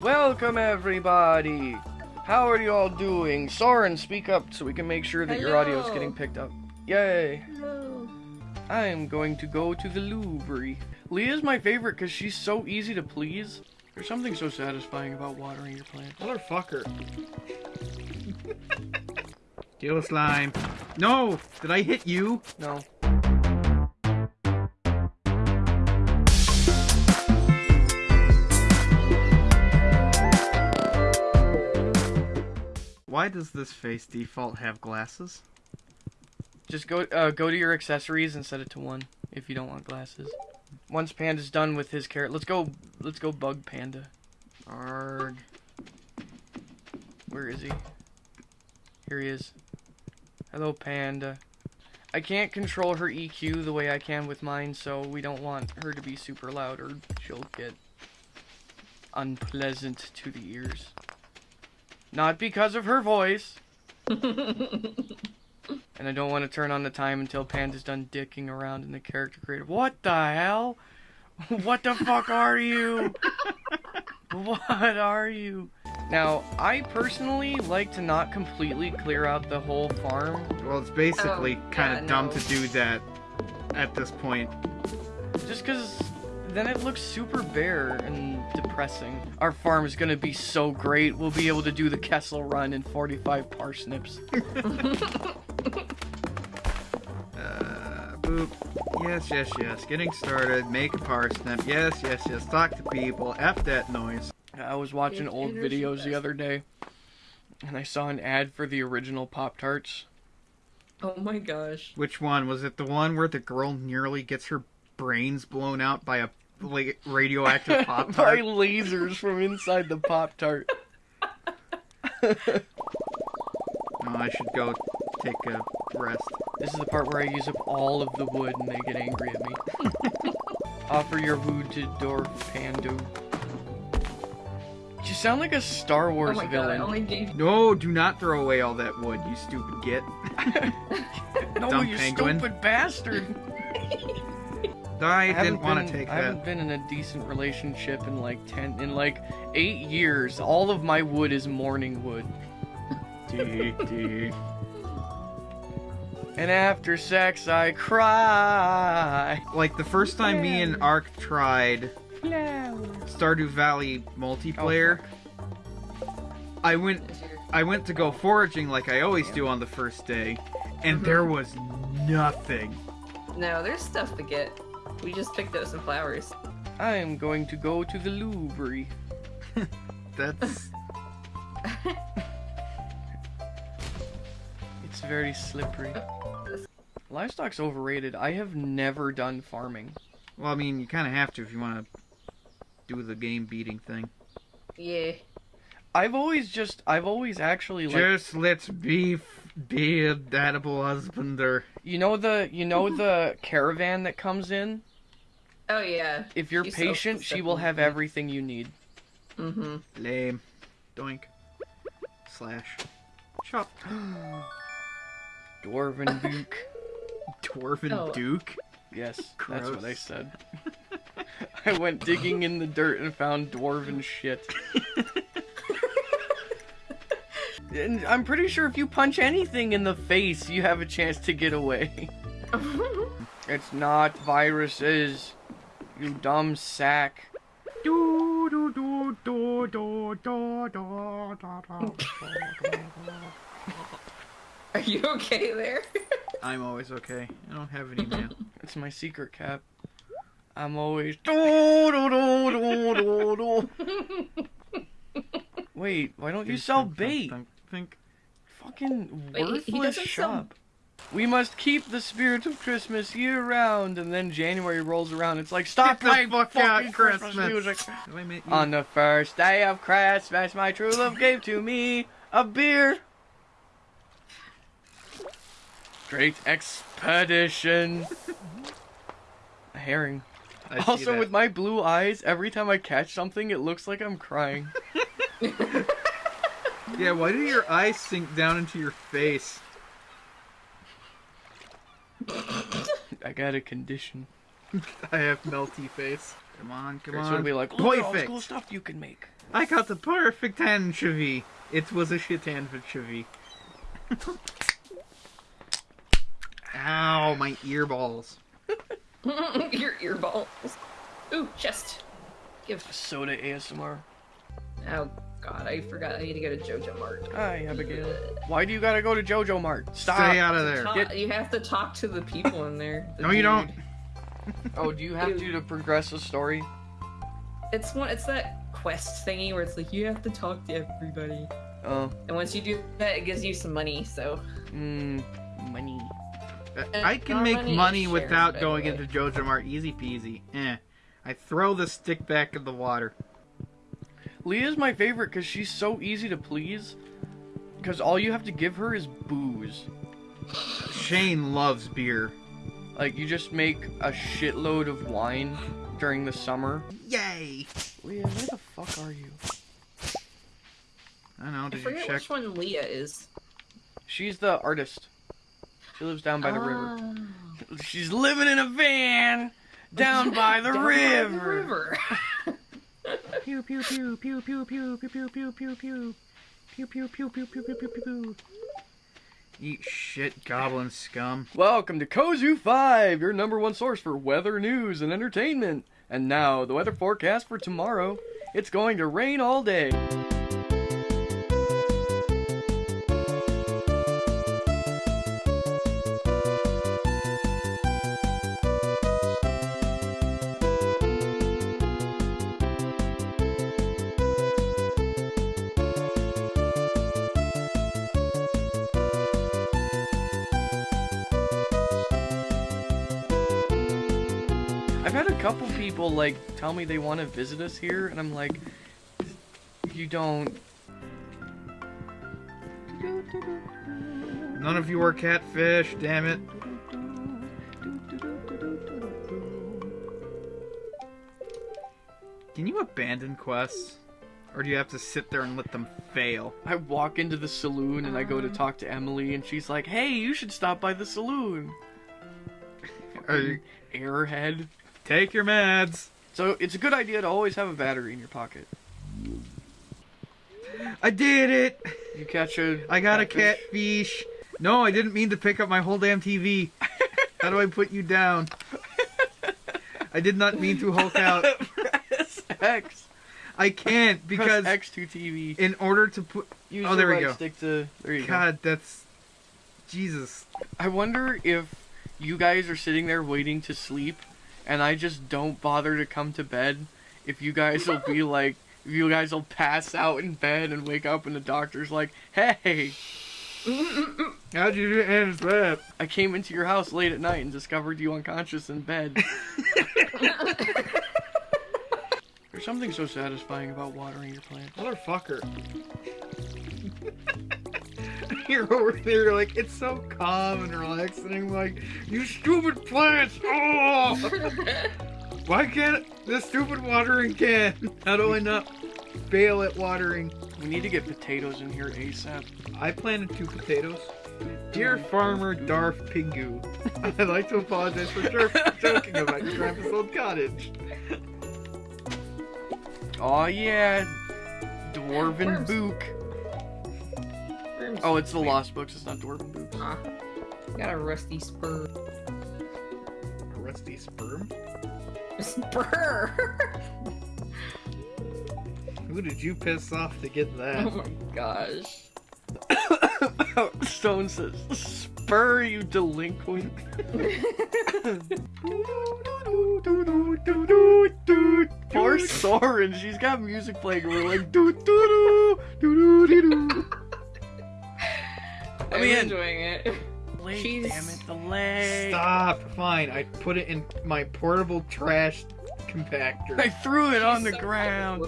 Welcome everybody! How are you all doing? Soren, speak up so we can make sure that your audio is getting picked up. Yay! Hello. I am going to go to the Louvre. Leah's my favorite because she's so easy to please. There's something so satisfying about watering your plants. Motherfucker. Kill slime. No! Did I hit you? No. Why does this face default have glasses? Just go uh, go to your accessories and set it to one if you don't want glasses. Once Panda's done with his carrot, let's go. Let's go bug Panda. Arg. Where is he? Here he is. Hello, Panda. I can't control her EQ the way I can with mine, so we don't want her to be super loud or she'll get unpleasant to the ears. Not because of her voice. And I don't want to turn on the time until Panda's done dicking around in the character creator. What the hell? What the fuck are you? What are you? Now, I personally like to not completely clear out the whole farm. Well, it's basically Oh, kind yeah, of dumb no. to do that at this point. Just because then it looks super bare and depressing. Our farm is going to be so great. We'll be able to do the Kessel run in 45 parsnips. Uh, boop. Yes, yes, yes. Getting started. Make a parsnip. Yes, yes, yes. Talk to people. F that noise. I was watching It's old videos the other day, and I saw an ad for the original Pop Tarts. Oh my gosh. Which one? Was it the one where the girl nearly gets her brains blown out by a la- radioactive pop by tart? lasers from inside the Pop Tart. Oh, I should go take a rest. This is the part where I use up all of the wood and they get angry at me. Offer your wood to Dorf Pandu. You sound like a Star Oh Wars my god, I villain. only gave No, do not throw away all that wood, you stupid git. no, dumb you penguin. stupid bastard! I, haven't didn't want been- to take I haven't been in a decent relationship in like ten, in like eight years. All of my wood is morning wood. Dee, dee. And after sex, I cry. Like the first time me and Ark tried Stardew Valley multiplayer, Oh, I went I went to go foraging like I always do on the first day, and mm-hmm. there was nothing. No, there's stuff to get. We just picked out some flowers. I am going to go to the Louvre. That's It's very slippery. Livestock's overrated. I have never done farming. well, I mean, you kind of have to if you want to do the game beating thing. Yeah. I've always just, I've always actually like, Just let's be be a dateable husbander. you know the, you know the caravan that comes in. Oh yeah. If you're She's so patient, she will have everything you need. Mm-hmm. Lame. Doink. Slash. Chop. Dwarven Duke. Dwarven Oh. Duke. Yes, that's what I said. I went digging in the dirt and found dwarven shit. and I'm pretty sure if you punch anything in the face, you have a chance to get away. It's not viruses, you dumb sack. Do do do do do do do do Are you okay there? I'm always okay. I don't have any mail. it's my secret cap. I'm always do do do do do do. Wait, why don't you sell bait? Think. Fucking worthless Wait, he, he shop. Sell we must keep the spirit of Christmas year round, and then January rolls around. It's like stop Get playing fuck fucking Christmas Christmas. music. Have I met you? On the first day of Christmas, my true love gave to me a beer. Great expedition. A herring. I Also, with my blue eyes, every time I catch something, it looks like I'm crying. Yeah, why do your eyes sink down into your face? I got a condition. I have melty face. Come on, come on. It's on. gonna be like, look at all this Perfect. cool stuff you can make. I got the perfect anchovy. It was a shit anchovy. Ow, my earballs. Your earballs. Ooh, chest. Give. Soda ASMR. Oh god, I forgot. I need to go to Joja Mart. Hi, Abigail. Why do you gotta go to Joja Mart? Stop. Stay out of there. Talk- Get- You have to talk to the people in there. the No, you don't. Oh, do you have to to progress the story? It's one. It's that quest thingy where it's like you have to talk to everybody, Oh, and once you do that, it gives you some money. So mmm, money. I uh, can make money money is without shared, going by into Joja Mart easy peasy. Eh. I throw the stick back in the water. Leah's my favorite because she's so easy to please. Because all you have to give her is booze. Shane loves beer. Like, you just make a shitload of wine during the summer. Yay! Leah, where the fuck are you? I don't know, I did you forget check? which one Leah is. She's the artist. She lives down by the river. Ah. She's living in a van down by the Down by the river. Pew pew pew pew pew pew pew pew pew pew pew. Pew pew pew pew pew pew pew pew. Eat shit, goblin scum. Welcome to Kozu 5, your number one source for weather news and entertainment. And now, the weather forecast for tomorrow. It's going to rain all day. I've had a couple people like tell me they want to visit us here, and I'm like, you don't. None of you are catfish, damn it. Can you abandon quests? Or do you have to sit there and let them fail? I walk into the saloon and I go to talk to Emily, and she's like, "Hey, you should stop by the saloon." Are you- Airhead. Take your meds. So it's a good idea to always have a battery in your pocket. I did it! You catch a. I got a catfish. catfish. No, I didn't mean to pick up my whole damn TV. How do I put you down? I did not mean to hulk out. Press X. I can't because Press X to TV. in order to put Use Oh, the there we go. Stick to. There you go. God, that's Jesus. I wonder if you guys are sitting there waiting to sleep, and I just don't bother to come to bed. If you guys will be like, if you guys will pass out in bed and wake up, and the doctor's like, "Hey, How'd you end that? I came into your house late at night and discovered you unconscious in bed." There's something so satisfying about watering your plants. Motherfucker. You're over there like, it's so calm and relaxing. I'm like, you stupid plants! Oh! Why can't the stupid watering can? How do I not fail at watering? We need to get potatoes in here ASAP. I planted two potatoes. Dear farmer Darth Pingu, I'd like to apologize for jer- joking about your grandpa's old cottage. Oh yeah, Dwarven Worms. Book. Worms. Oh, it's the Wait. Lost Books. It's not Dwarven Book. Ah, got a rusty spur. A rusty sperm? Spur. Who did you piss off to get that? oh my gosh. Stone says, "Spur you delinquent." Poor Soren, she's got music playing. and We're like, doo doo doo doo doo doo doo. I'm mean- enjoying it. Leg, She's- damn it, the leg. Stop. Fine. I put it in my portable trash compactor. I threw it on the so ground.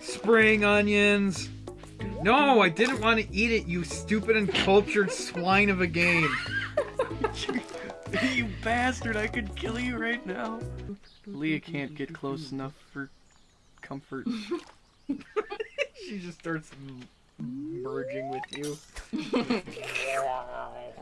Spring onions. No, I didn't want to eat it, you stupid and cultured swine of a game. you bastard! I could kill you right now. Leah can't get close enough for comfort. She just starts m- merging with you.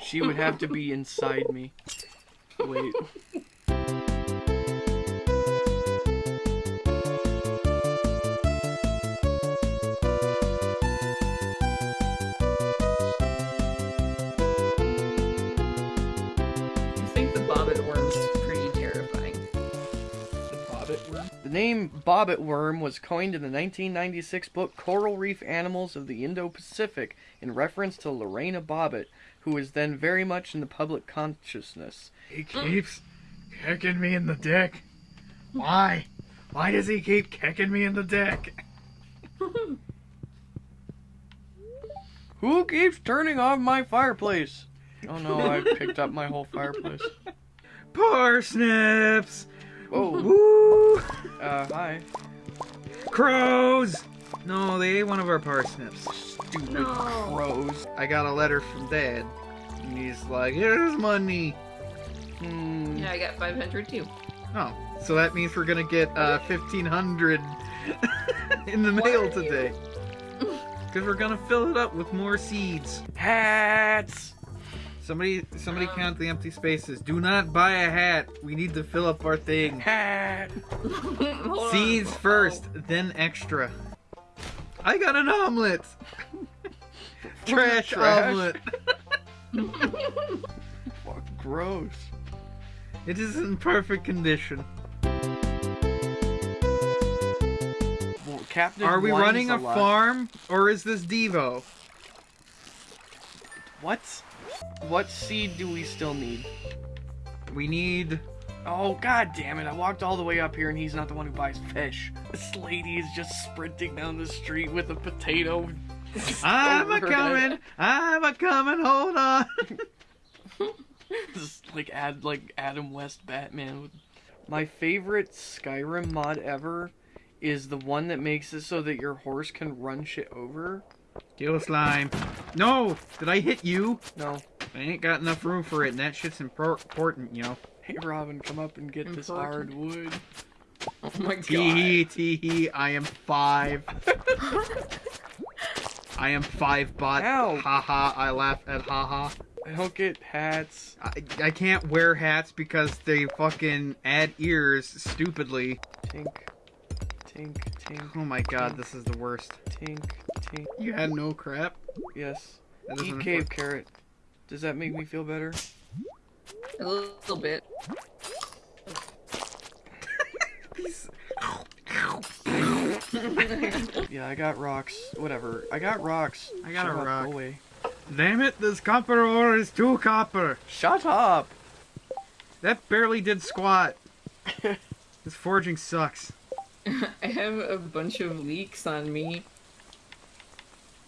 She would have to be inside me. Wait. Name bobbit worm was coined in the 1996 book Coral Reef Animals of the Indo-Pacific in reference to Lorena Bobbitt, who was then very much in the public consciousness. He keeps kicking me in the dick. Why? Why does he keep kicking me in the dick? Who keeps turning off my fireplace? Oh no, I picked up my whole fireplace. Parsnips! Oh, Woo! uh, hi. Crows! No, they ate one of our parsnips. Stupid No. crows. I got a letter from Dad. And he's like, here's money. Hmm. Yeah, I got 500 too. Oh, so that means we're gonna get uh, 1500 in the mail today. Because we're gonna fill it up with more seeds. Hats! Somebody, somebody Um. count the empty spaces. Do not buy a hat. We need to fill up our thing. Hat! Hold on. Seeds Oh. first, then extra. I got an omelet. Trash, Trash. omelet. Fuck, gross. It is in perfect condition. Well, Captain Are we running a lot. farm or is this Devo? What? What seed do we still need? We need. Oh god damn it! I walked all the way up here and he's not the one who buys fish. This lady is just sprinting down the street with a potato. I'm a coming. I'm a coming. Hold on. Just like add like Adam West Batman. My favorite Skyrim mod ever is the one that makes it so that your horse can run shit over. Kill a slime. No, did I hit you? No. I ain't got enough room for it, and that shit's impor- important, you know. Hey Robin, come up and get this hard wood. Oh my god. Tee hee, tee hee, I am five. I am five bot. Ow. Ha ha, I laugh at ha ha. I don't get hats. I, I can't wear hats because they fucking add ears stupidly. Tink, tink, tink, Oh my god, this is the worst. tink, tink. You had no crap? Yes. Eat doesn't cave carrot. Does that make me feel better? A little bit. Yeah, I got rocks. Whatever. I got rocks. I got Shut a up, rock. Away. Damn it, this copper ore is too copper. Shut up. That barely did squat. this forging sucks. I have a bunch of leaks on me.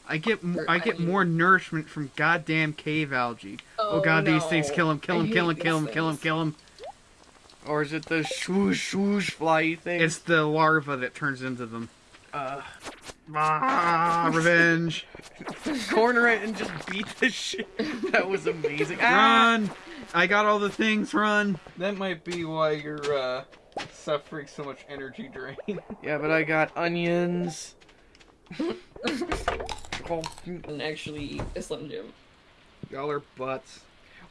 I get m- Or I get I- more nourishment from goddamn cave algae. Oh, god, these things kill him, kill I him, kill him, kill him, kill him, kill him. Or is it the swoosh swoosh fly thing? It's the larva that turns into them. uh, Ah, revenge. corner it and just beat the shit. That was amazing. Ah! Run! I got all the things, run. That might be why you're uh, suffering so much energy drain. Yeah, but I got onions. And actually eat a Slim Jim. Y'all are butts.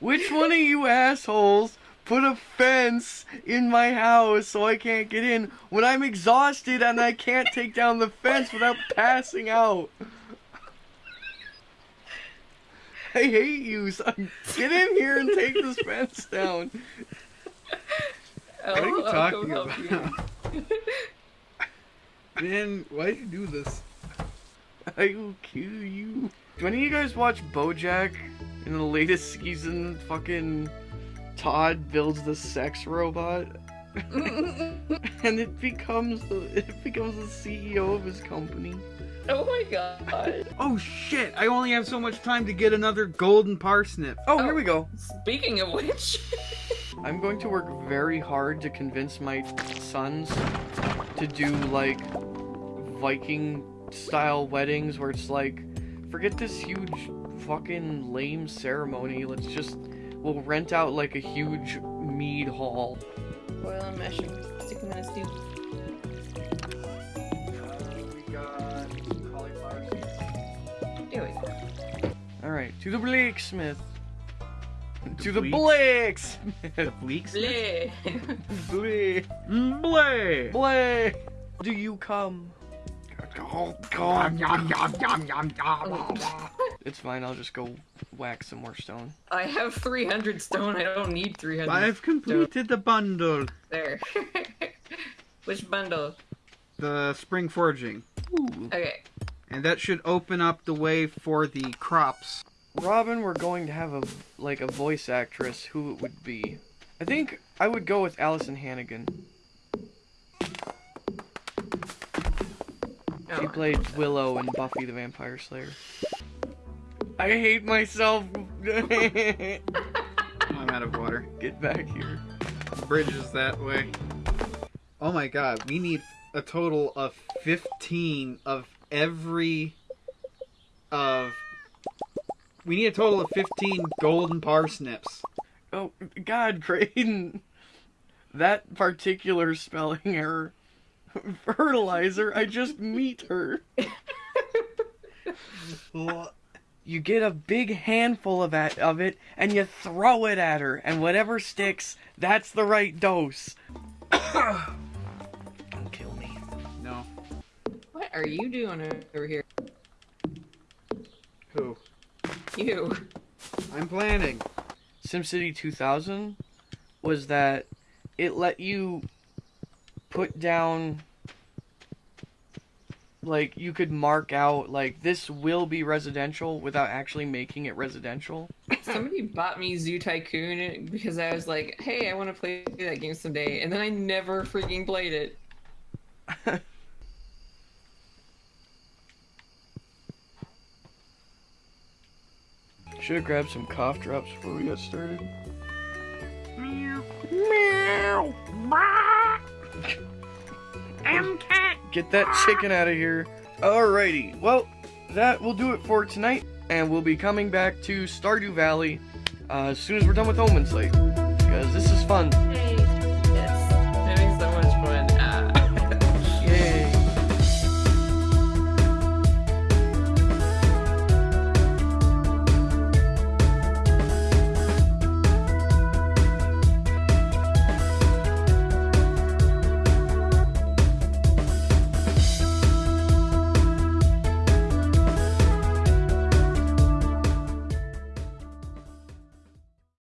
Which one of you assholes put a fence in my house so I can't get in when I'm exhausted and I can't take down the fence without passing out? I hate you, son. Get in here and take this fence down. What What are you talking about? Man, why'd you do this? I will kill you. Do any of you guys watch BoJack in the latest season? Fucking Todd builds the sex robot, and it becomes the it becomes the CEO of his company. oh my god. Oh shit! I only have so much time to get another golden parsnip. Oh, Oh. here we go. Speaking of which, I'm going to work very hard to convince my sons to do like Viking style weddings where it's like, forget this huge fucking lame ceremony. Let's just, we'll rent out like a huge mead hall. boil and mash and stick them in a stew. Uh, we got cauliflower There we go. Alright, to the Blakesmith. To the Bleak? Blakesmith. The bleaks? Bleh. Blake. Blay! Blake. Do you come? God. It's fine, I'll just go whack some more stone. I have 300 stone. I don't need 300. I've completed the bundle. There. Which bundle? The spring foraging. Ooh. Okay. And that should open up the way for the crops. Robin, we're going to have a like a voice actress. Who it would be? I think I would go with Alyson Hannigan. She Oh, played Willow in Buffy the Vampire Slayer. I hate myself. I'm out of water. Get back here. Bridge is that way. Oh my god, we need a total of 15 of every of we need a total of 15 golden parsnips. Oh God, Creighton. That particular spelling error. Fertilizer. I just meet her. You get a big handful of it, of it and you throw it at her, and whatever sticks, that's the right dose. Don't kill me. No. What are you doing over here? Who? You. I'm planning. SimCity 2000 was that it let you put down like you could mark out like this will be residential without actually making it residential. Somebody bought me Zoo Tycoon because I was like, hey, I want to play that game someday. And then I never freaking played it. Should have grabbed some cough drops before we got started. Meow. Meow. cat. Get that chicken out of here. Alrighty. Well, that will do it for tonight, and we'll be coming back to Stardew Valley uh, as soon as we're done with Omen Slate. Because this is fun.